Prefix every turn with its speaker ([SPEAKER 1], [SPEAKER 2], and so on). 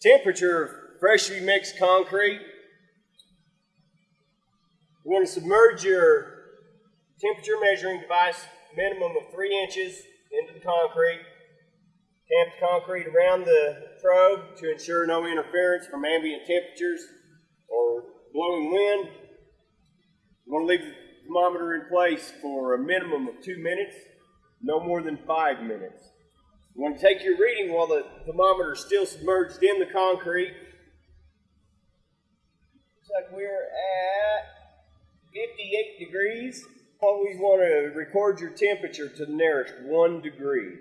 [SPEAKER 1] temperature of freshly mixed concrete. You want to submerge your temperature measuring device minimum of three inches into the concrete. Tamp the concrete around the probe to ensure no interference from ambient temperatures or blowing wind. You want to leave the thermometer in place for a minimum of two minutes, no more than five minutes. You want to take your reading while the thermometer is still submerged in the concrete. Looks like we're at 58 degrees. Always want to record your temperature to the nearest one degree.